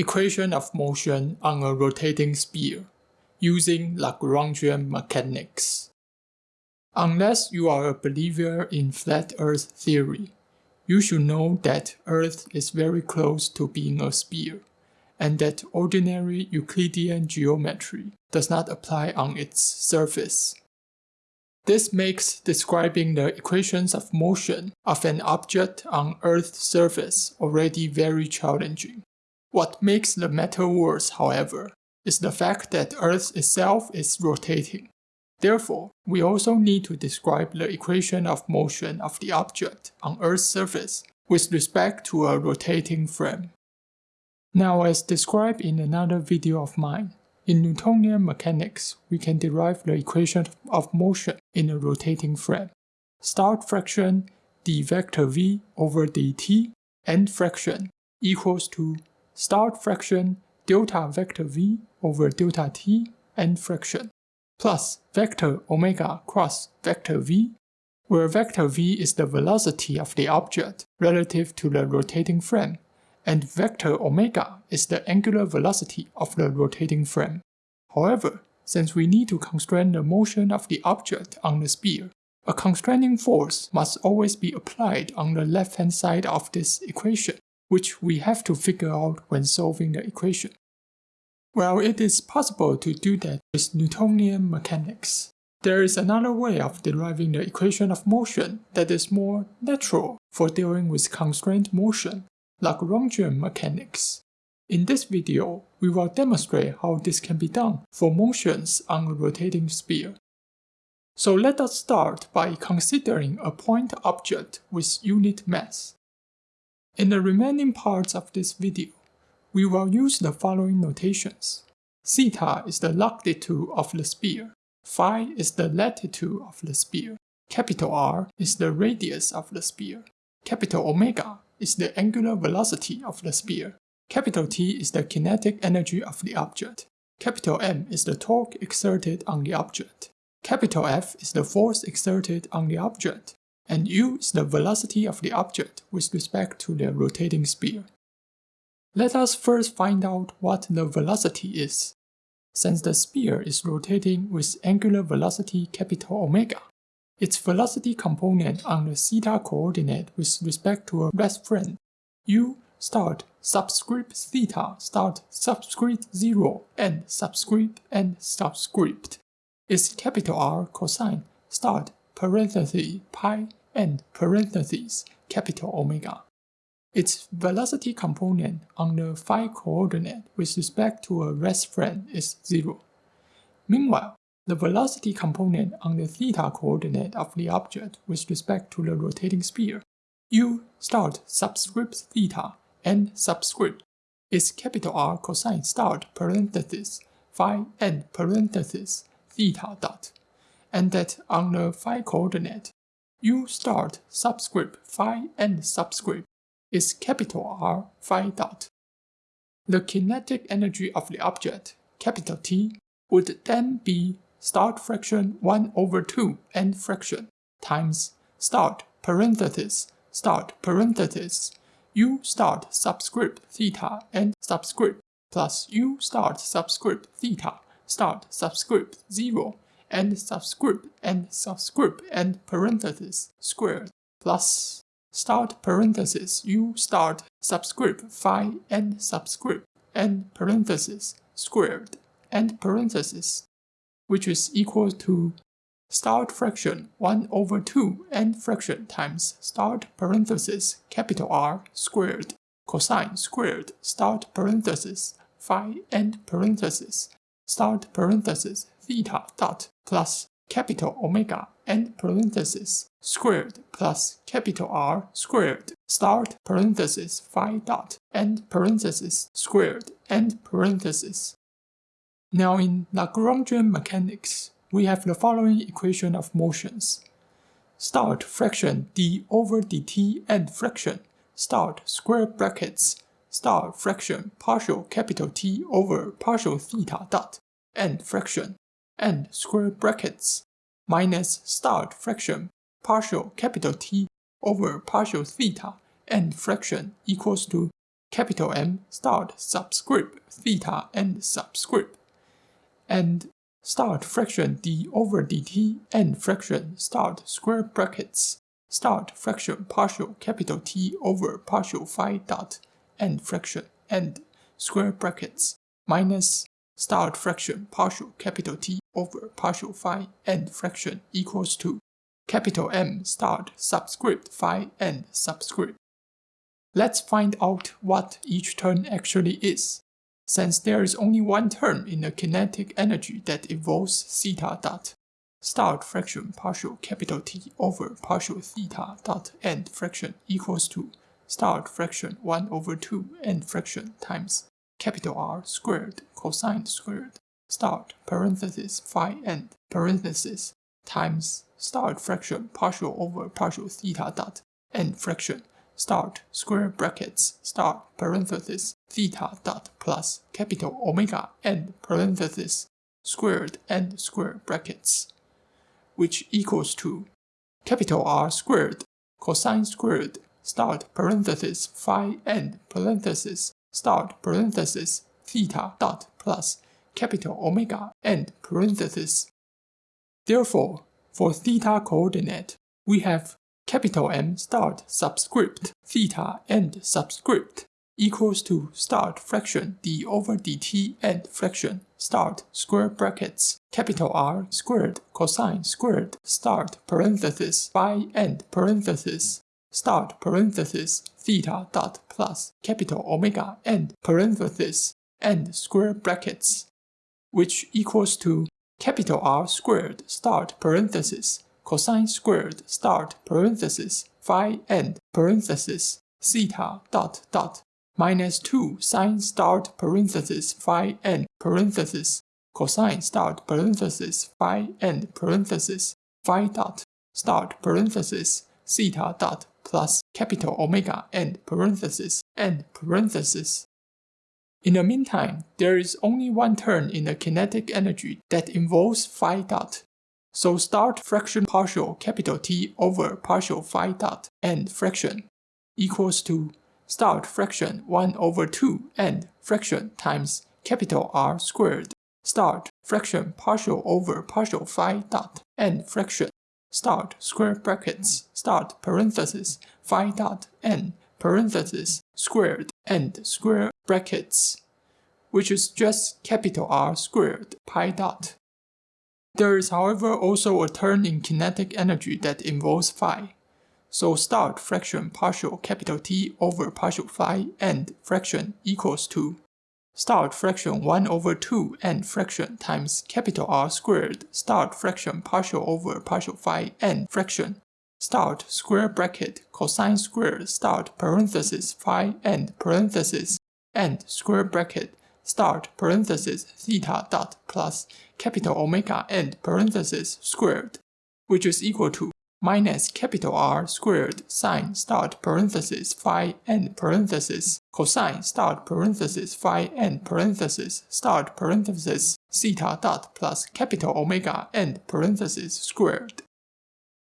equation of motion on a rotating sphere using Lagrangian mechanics. Unless you are a believer in flat earth theory, you should know that Earth is very close to being a sphere, and that ordinary Euclidean geometry does not apply on its surface. This makes describing the equations of motion of an object on Earth's surface already very challenging. What makes the matter worse, however, is the fact that Earth itself is rotating. Therefore, we also need to describe the equation of motion of the object on Earth's surface with respect to a rotating frame. Now as described in another video of mine, in Newtonian mechanics, we can derive the equation of motion in a rotating frame. Start fraction d vector v over dt end fraction equals to start fraction delta vector v over delta t end fraction plus vector omega cross vector v, where vector v is the velocity of the object relative to the rotating frame, and vector omega is the angular velocity of the rotating frame. However, since we need to constrain the motion of the object on the sphere, a constraining force must always be applied on the left-hand side of this equation, which we have to figure out when solving the equation. Well, it is possible to do that with Newtonian mechanics. There is another way of deriving the equation of motion that is more natural for dealing with constrained motion, like Lagrangian mechanics. In this video, we will demonstrate how this can be done for motions on a rotating sphere. So let us start by considering a point object with unit mass. In the remaining parts of this video, we will use the following notations. Theta is the longitude of the sphere. Phi is the latitude of the sphere. Capital R is the radius of the sphere. Capital Omega is the angular velocity of the sphere. Capital T is the kinetic energy of the object. Capital M is the torque exerted on the object. Capital F is the force exerted on the object. And U is the velocity of the object with respect to the rotating sphere. Let us first find out what the velocity is. Since the sphere is rotating with angular velocity capital omega, its velocity component on the theta coordinate with respect to a rest frame, u start subscript theta start subscript 0 and subscript and subscript is capital R cosine start parenthesis pi and parentheses capital omega. Its velocity component on the phi coordinate with respect to a rest frame is 0. Meanwhile, the velocity component on the theta coordinate of the object with respect to the rotating sphere, u start subscript theta and subscript is capital R cosine start parenthesis phi and parenthesis theta dot, and that on the phi coordinate, u start subscript phi and subscript is capital R phi dot. The kinetic energy of the object, capital T, would then be start fraction 1 over 2 end fraction times start parenthesis start parenthesis. U start subscript theta and subscript plus u start subscript theta start subscript 0 and subscript and subscript and parenthesis squared plus start parenthesis u start subscript phi and subscript and parenthesis squared and parenthesis which is equal to start fraction 1 over 2 and fraction times start parenthesis capital R squared cosine squared start parenthesis phi and parenthesis start parenthesis theta dot plus capital omega end parenthesis squared plus capital R squared start parenthesis phi dot end parenthesis squared end parenthesis. Now in Lagrangian mechanics, we have the following equation of motions. Start fraction d over dt end fraction start square brackets start fraction partial capital T over partial theta dot end fraction and square brackets minus start fraction partial capital T over partial theta and fraction equals to capital M start subscript theta and subscript, and start fraction d over dt and fraction start square brackets start fraction partial capital T over partial phi dot and fraction and square brackets minus start fraction partial capital T over partial phi and fraction equals to capital M start subscript phi and subscript. Let's find out what each term actually is, since there is only one term in the kinetic energy that involves theta dot start fraction partial capital T over partial theta dot end fraction equals to start fraction 1 over 2 end fraction times capital R squared cosine squared start parenthesis phi end parenthesis times start fraction partial over partial theta dot end fraction start square brackets start parenthesis theta dot plus capital omega end parenthesis squared end square brackets which equals to capital R squared cosine squared start parenthesis phi end parenthesis start parenthesis theta dot plus capital omega end parenthesis. Therefore, for theta coordinate, we have capital M start subscript theta end subscript equals to start fraction d over dt end fraction start square brackets. Capital R squared cosine squared start parenthesis phi end parenthesis start parenthesis theta dot plus capital omega end parenthesis end square brackets which equals to capital R squared start parenthesis cosine squared start parenthesis phi end parenthesis theta dot dot minus 2 sine start parenthesis phi end parenthesis cosine start parenthesis phi end parenthesis phi dot start parenthesis theta dot plus capital omega end parenthesis end parenthesis in the meantime, there is only one term in the kinetic energy that involves phi dot. So start fraction partial capital T over partial phi dot and fraction equals to start fraction 1 over 2 and fraction times capital R squared. Start fraction partial over partial phi dot and fraction. Start square brackets. Start parenthesis phi dot n parenthesis squared and square brackets, which is just capital R squared pi dot. There is however also a term in kinetic energy that involves phi. So start fraction partial capital T over partial phi and fraction equals to start fraction 1 over 2 and fraction times capital R squared start fraction partial over partial phi and fraction start square bracket cosine square start parenthesis phi end parenthesis end square bracket start parenthesis theta dot plus capital omega end parenthesis squared, which is equal to minus capital R squared sine start parenthesis phi end parenthesis cosine start parenthesis phi end parenthesis start parenthesis theta dot plus capital omega end parenthesis squared.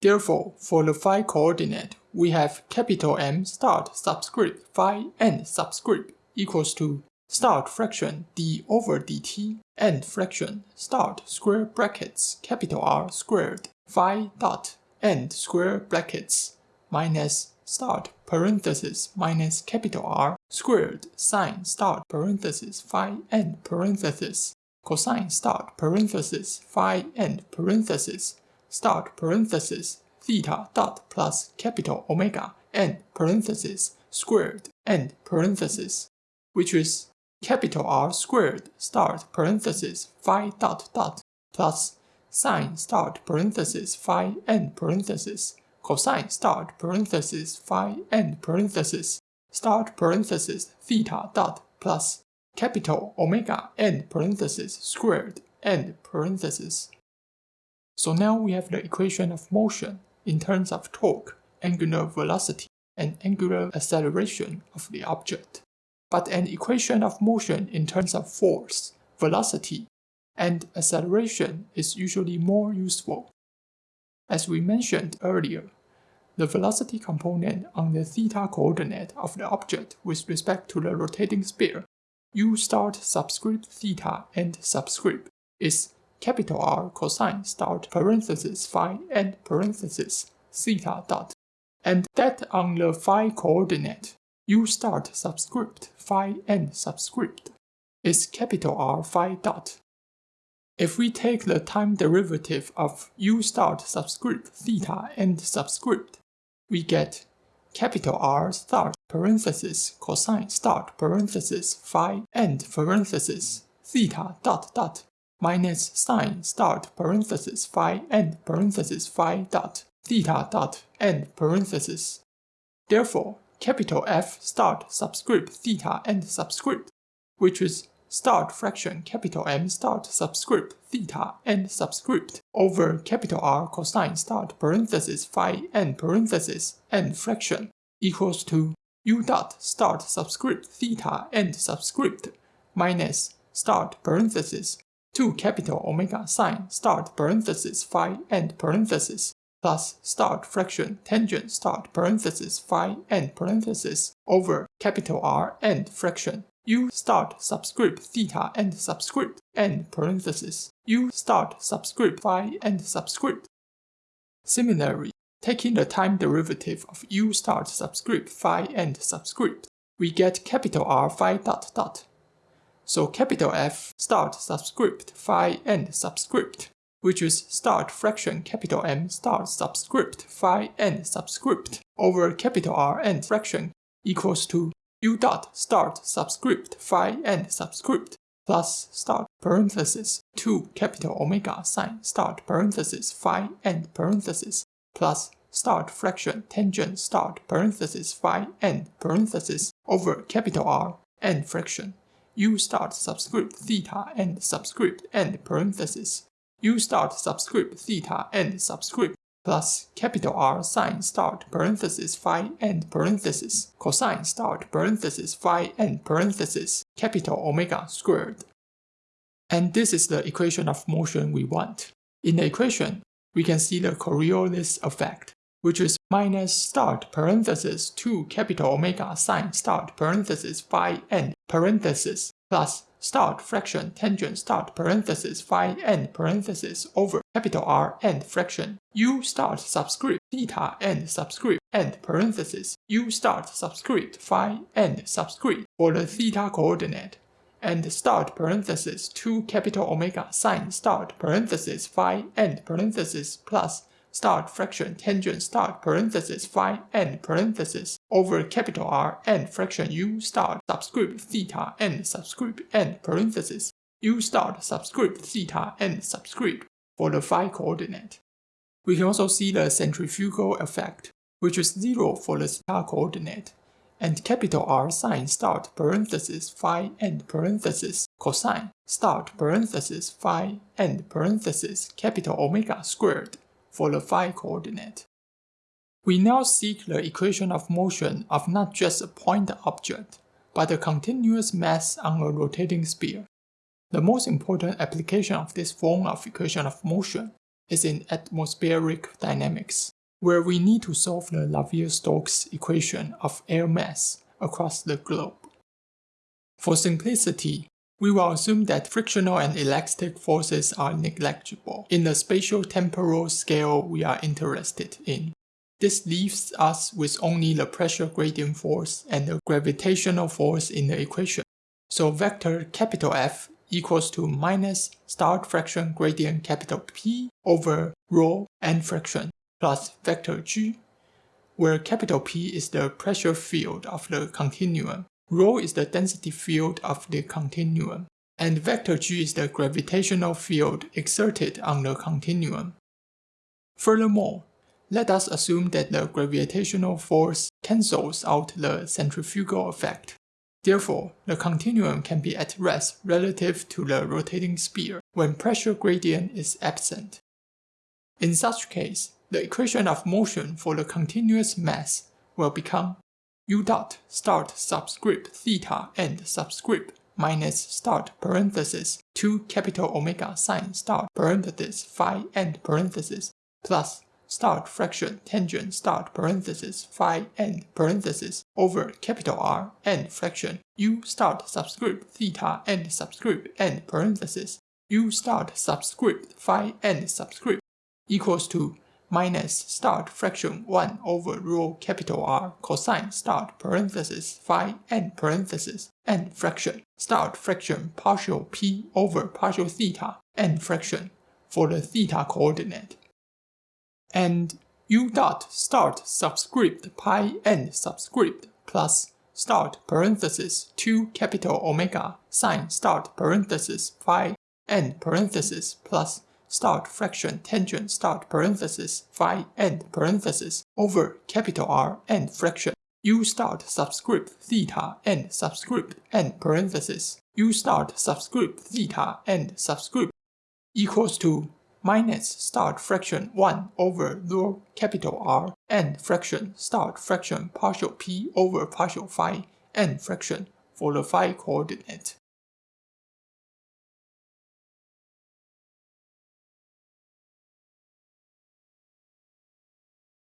Therefore, for the phi coordinate, we have capital M start subscript phi and subscript equals to start fraction d over dt and fraction start square brackets capital R squared phi dot end square brackets minus start parenthesis minus capital R squared sine start parenthesis phi end parenthesis cosine start parenthesis phi end parenthesis start parenthesis theta dot plus capital omega end parenthesis squared end parenthesis, which is capital R squared start parenthesis phi dot dot plus sine start parenthesis phi end parenthesis cosine start parenthesis phi end parenthesis start parenthesis theta dot plus capital omega end parenthesis squared end parenthesis. So now we have the equation of motion in terms of torque, angular velocity, and angular acceleration of the object, but an equation of motion in terms of force, velocity, and acceleration is usually more useful. As we mentioned earlier, the velocity component on the theta coordinate of the object with respect to the rotating sphere, u start subscript theta and subscript is capital R cosine start parenthesis phi and parenthesis theta dot. And that on the phi coordinate, u start subscript phi and subscript is capital R phi dot. If we take the time derivative of u start subscript theta and subscript, we get capital R start parenthesis cosine start parenthesis phi and parenthesis theta dot dot minus sine start parenthesis phi end parenthesis phi dot theta dot end parenthesis. Therefore, capital F start subscript theta end subscript, which is start fraction capital M start subscript theta end subscript over capital R cosine start parenthesis phi end parenthesis end fraction equals to u dot start subscript theta end subscript minus start parenthesis 2 capital omega sine start parenthesis phi end parenthesis plus start fraction tangent start parenthesis phi end parenthesis over capital R end fraction u start subscript theta end subscript end parenthesis u start subscript phi end subscript. Similarly, taking the time derivative of u start subscript phi end subscript, we get capital R phi dot dot. So capital F start subscript phi and subscript, which is start fraction capital M start subscript phi and subscript over capital R and fraction equals to u dot start subscript phi and subscript plus start parenthesis 2 capital omega sine start parenthesis phi and parenthesis plus start fraction tangent start parenthesis phi and parenthesis over capital R and fraction u start subscript theta and subscript and parenthesis u start subscript theta and subscript plus capital R sine start parenthesis phi and parenthesis cosine start parenthesis phi and parenthesis capital omega squared. And this is the equation of motion we want. In the equation, we can see the Coriolis effect, which is minus start parenthesis 2 capital omega sine start parenthesis phi and parenthesis plus start fraction tangent start parenthesis phi and parenthesis over capital R and fraction. U start subscript theta and subscript and parenthesis. U start subscript phi and subscript for the theta coordinate. And start parenthesis 2 capital omega sine start parenthesis phi and parenthesis plus start fraction tangent start parenthesis phi and parenthesis over capital R and fraction u start subscript theta and subscript and parenthesis u start subscript theta and subscript for the phi coordinate. We can also see the centrifugal effect, which is 0 for the theta coordinate, and capital R sine start parenthesis phi and parenthesis cosine start parenthesis phi and parenthesis capital omega squared for the phi coordinate. We now seek the equation of motion of not just a point object, but a continuous mass on a rotating sphere. The most important application of this form of equation of motion is in atmospheric dynamics, where we need to solve the Navier-Stokes equation of air mass across the globe. For simplicity, we will assume that frictional and elastic forces are negligible in the spatial-temporal scale we are interested in. This leaves us with only the pressure gradient force and the gravitational force in the equation. So vector capital F equals to minus start fraction gradient capital P over rho n fraction plus vector G, where capital P is the pressure field of the continuum Rho is the density field of the continuum, and vector g is the gravitational field exerted on the continuum. Furthermore, let us assume that the gravitational force cancels out the centrifugal effect. Therefore, the continuum can be at rest relative to the rotating sphere when pressure gradient is absent. In such case, the equation of motion for the continuous mass will become u dot start subscript theta end subscript minus start parenthesis 2 capital omega sine start parenthesis phi end parenthesis plus start fraction tangent start parenthesis phi end parenthesis over capital R end fraction. U start subscript theta end subscript end parenthesis. U start subscript phi end subscript equals to minus start fraction 1 over rho capital R cosine start parenthesis phi end parenthesis end fraction. Start fraction partial p over partial theta end fraction for the theta coordinate and u dot start subscript pi n subscript plus start parenthesis 2 capital omega sine start parenthesis phi n parenthesis plus start fraction tangent start parenthesis phi n parenthesis over capital R n fraction. U start subscript theta n subscript n parenthesis. U start subscript theta n subscript equals to minus start fraction 1 over rho capital R and fraction start fraction partial p over partial phi and fraction for the phi coordinate.